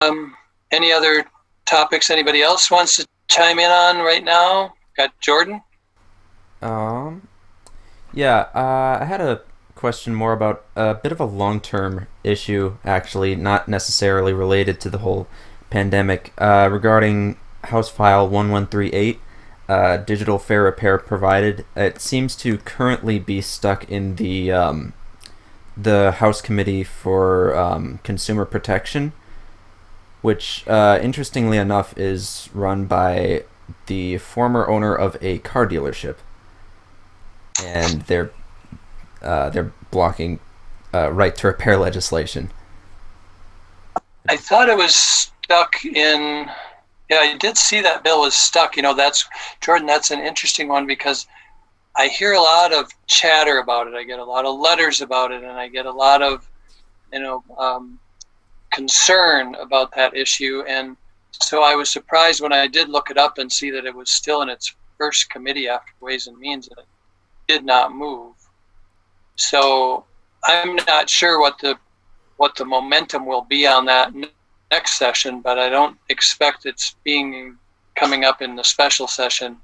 Um, any other topics anybody else wants to chime in on right now? Got Jordan? Um, yeah, uh, I had a question more about a bit of a long term issue, actually, not necessarily related to the whole pandemic, uh, regarding House File 1138, uh, digital fair repair provided. It seems to currently be stuck in the, um, the House Committee for um, Consumer Protection, which, uh, interestingly enough, is run by the former owner of a car dealership. And they're uh, they're blocking uh, right to repair legislation. I thought it was stuck in. Yeah, I did see that bill was stuck. You know, that's Jordan. That's an interesting one because I hear a lot of chatter about it. I get a lot of letters about it, and I get a lot of, you know, um, concern about that issue. And so I was surprised when I did look it up and see that it was still in its first committee after Ways and Means, and it did not move. So I'm not sure what the what the momentum will be on that next session, but I don't expect it's being coming up in the special session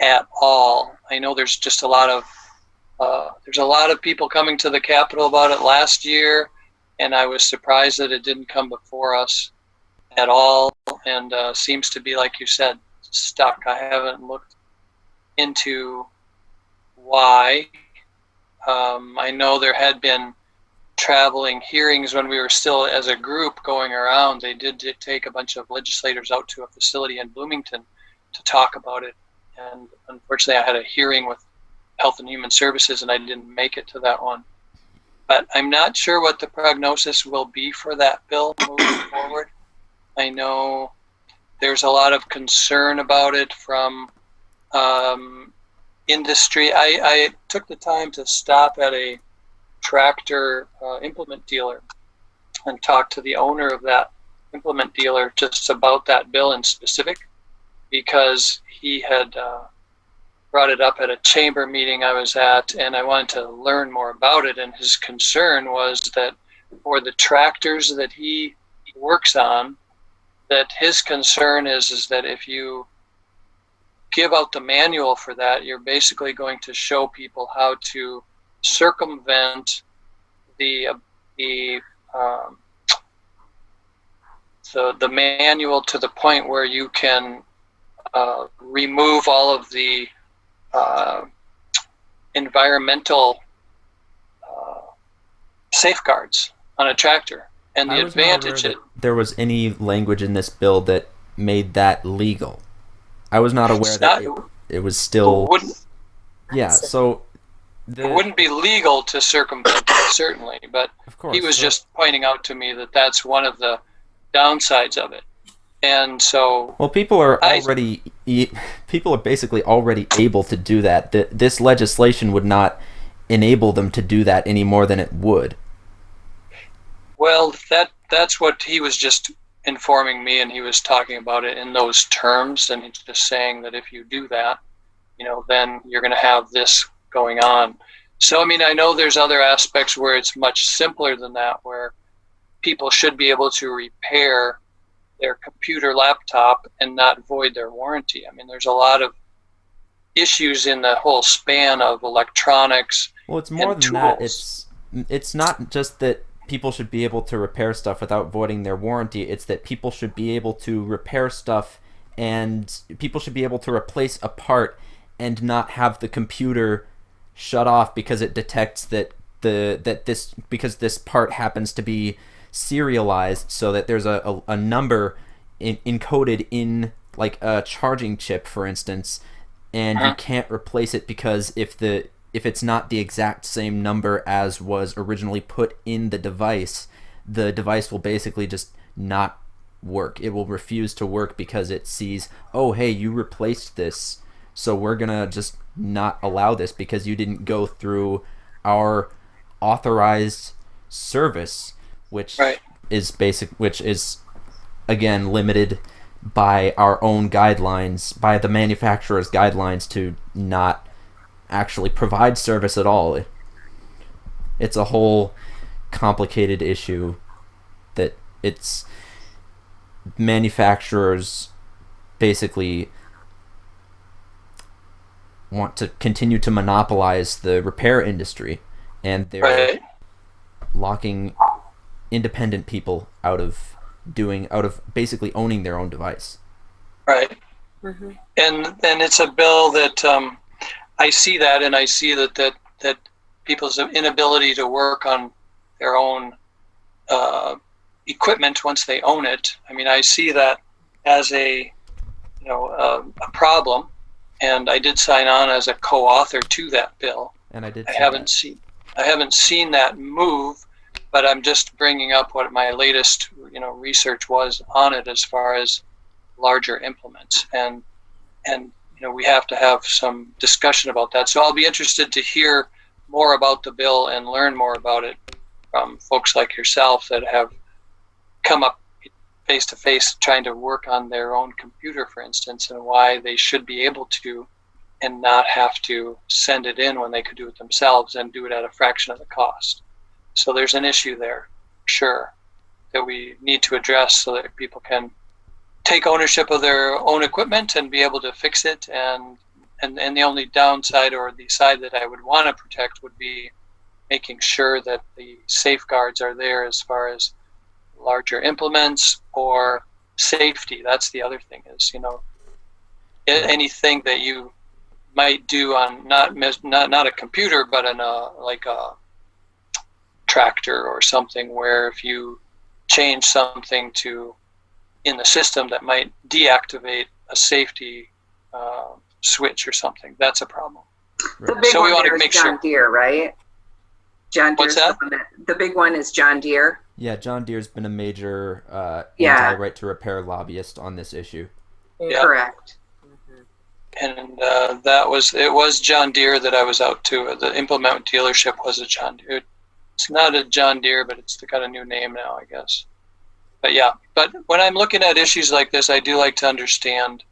at all. I know there's just a lot of uh, there's a lot of people coming to the Capitol about it last year, and I was surprised that it didn't come before us at all, and uh, seems to be like you said stuck. I haven't looked into why. Um, I know there had been traveling hearings when we were still as a group going around. They did, take a bunch of legislators out to a facility in Bloomington to talk about it. And unfortunately, I had a hearing with Health and Human Services and I didn't make it to that one. But I'm not sure what the prognosis will be for that bill moving forward. I know there's a lot of concern about it from um, industry. I, I took the time to stop at a tractor uh, implement dealer and talk to the owner of that implement dealer just about that bill in specific because he had uh, brought it up at a chamber meeting I was at and I wanted to learn more about it and his concern was that for the tractors that he works on that his concern is is that if you give out the manual for that, you're basically going to show people how to circumvent the the um, the, the manual to the point where you can uh, remove all of the uh, environmental uh, safeguards on a tractor. And the advantage it, there was any language in this bill that made that legal. I was not aware that it, it, was still. Yeah, so. The, it wouldn't be legal to circumvent it, certainly, but course, he was just pointing out to me that that's one of the downsides of it. And so. Well, people are I, already. People are basically already able to do that. This legislation would not enable them to do that any more than it would. Well, that that's what he was just informing me and he was talking about it in those terms and he's just saying that if you do that you know then you're going to have this going on so i mean i know there's other aspects where it's much simpler than that where people should be able to repair their computer laptop and not void their warranty i mean there's a lot of issues in the whole span of electronics well it's more than tools. that it's it's not just that people should be able to repair stuff without voiding their warranty. It's that people should be able to repair stuff and people should be able to replace a part and not have the computer shut off because it detects that the that this because this part happens to be serialized so that there's a, a, a number in, encoded in like a charging chip for instance and you uh-huh. can't replace it because if the if it's not the exact same number as was originally put in the device, the device will basically just not work. It will refuse to work because it sees, oh, hey, you replaced this, so we're gonna just not allow this because you didn't go through our authorized service, which right. is basic, which is again limited by our own guidelines, by the manufacturer's guidelines to not actually provide service at all. It's a whole complicated issue that it's manufacturers basically want to continue to monopolize the repair industry and they're Right. locking independent people out of doing out of basically owning their own device. Right. Mhm. and and it's a bill that um, I see that, and I see that that that people's inability to work on their own uh, equipment once they own it. I mean, I see that as a you know uh, a problem, and I did sign on as a co-author to that bill. And I did. I haven't that. seen I haven't seen that move, but I'm just bringing up what my latest you know research was on it as far as larger implements and and you know we have to have some discussion about that. So I'll be interested to hear more about the bill and learn more about it from folks like yourself that have come up face to face trying to work on their own computer, for instance, and why they should be able to and not have to send it in when they could do it themselves and do it at a fraction of the cost. So there's an issue there, sure, that we need to address so that people can take ownership of their own equipment and be able to fix it and and, and the only downside or the side that I would want to protect would be making sure that the safeguards are there as far as larger implements or safety. That's the other thing is, you know, anything that you might do on not not not a computer but on a like a tractor or something where if you change something to in the system that might deactivate a safety uh, switch or something that's a problem The big So we one wanna there is make John sure- Deere, right? John What's Deere's that? the that- The big one is John Deere. Yeah, John Deere's been a major uh, Yeah. anti-right to repair lobbyist on this issue. Yeah. Correct. and uh, that was it was John Deere that I was out to the implement dealership was a John Deere it's not a John Deere but it's got a new name now I guess. But yeah but when I'm looking at issues like this I do like to understand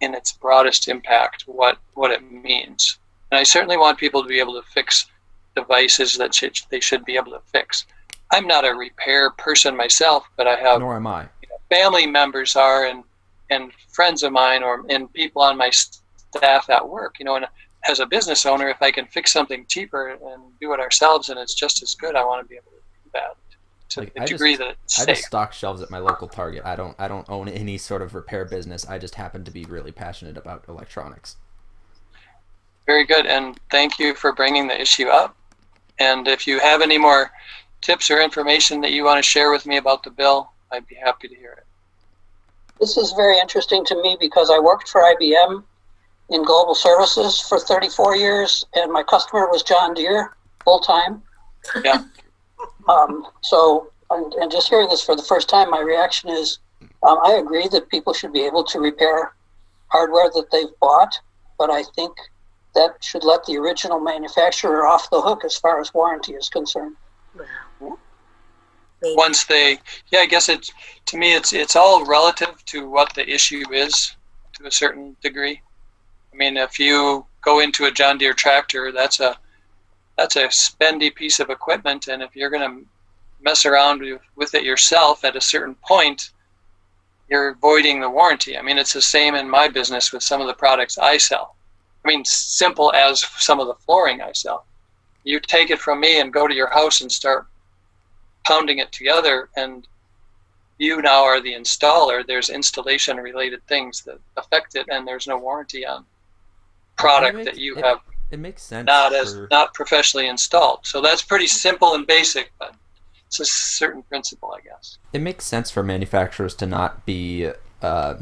in its broadest impact what what it means. And I certainly want people to be able to fix devices that should, they should be able to fix. I'm not a repair person myself but I have Nor am I. family members are and and friends of mine or and people on my staff at work you know and as a business owner if i can fix something cheaper and do it ourselves and it's just as good i want to be able to do that to Like, the I just- degree that it's I safe just stock shelves at my local Target. I don't. I don't own any sort of repair business. I just happen to be really passionate about electronics. very good and thank you for bringing the issue up and if you have any more tips or information that you want to share with me about the bill i'd be happy to hear it This is very interesting to me because I worked for IBM in global services for 34 years, and my customer was John Deere full time. Yeah. um, so, and, and just hearing this for the first time, my reaction is um, I agree that people should be able to repair hardware that they've bought, but I think that should let the original manufacturer off the hook as far as warranty is concerned. Wow. once they yeah i guess it's to me it's it's all relative to what the issue is to a certain degree i mean if you go into a john deere tractor that's a that's a spendy piece of equipment and if you're going to mess around with, it yourself at a certain point you're voiding the warranty. I mean it's the same in my business with some of the products i sell. I mean simple as some of the flooring i sell. You take it from me and go to your house and start pounding it together and you now are the installer. There's installation related things that affect it and there's no warranty on product It that you it- have It makes sense. not as for- not professionally installed so that's pretty simple and basic but it's a certain principle i guess it makes sense for manufacturers to not be uh,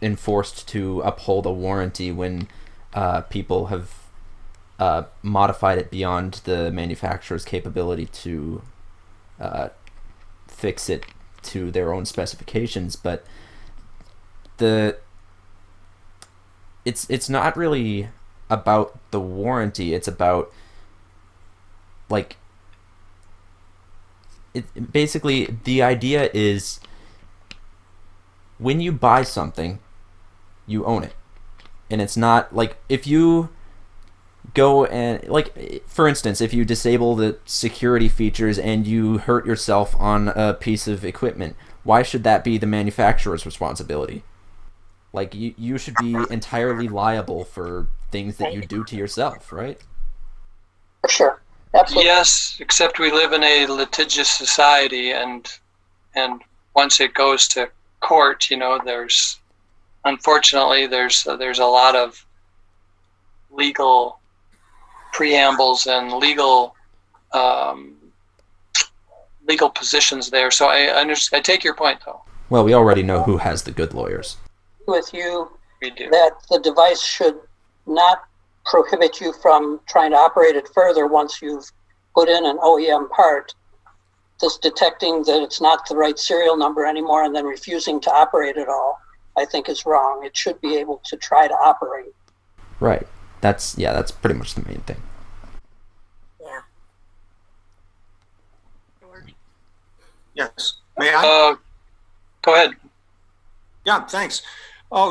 enforced to uphold a warranty when uh, people have uh, modified it beyond the manufacturer's capability to uh, fix it to their own specifications. But the it's it's not really about the warranty. It's about like it basically the idea is when you buy something you own it and it's not like if you go and like for instance if you disable the security features and you hurt yourself on a piece of equipment why should that be the manufacturer's responsibility? Like you, you should be entirely liable for things that you do to yourself, right? For sure. Absolutely. Yes, except we live in a litigious society, and and once it goes to court, you know, there's unfortunately there's there's a lot of legal preambles and legal um, legal positions there. So I understand. I take your point, though. Well, we already know who has the good lawyers. With you that the device should not prohibit you from trying to operate it further once you've put in an OEM part. Just detecting that it's not the right serial number anymore and then refusing to operate at all, I think is wrong. It should be able to try to operate. Right. That's yeah, that's pretty much the main thing. Yeah. Yes. May I? Uh, go ahead. Yeah, thanks. Oh,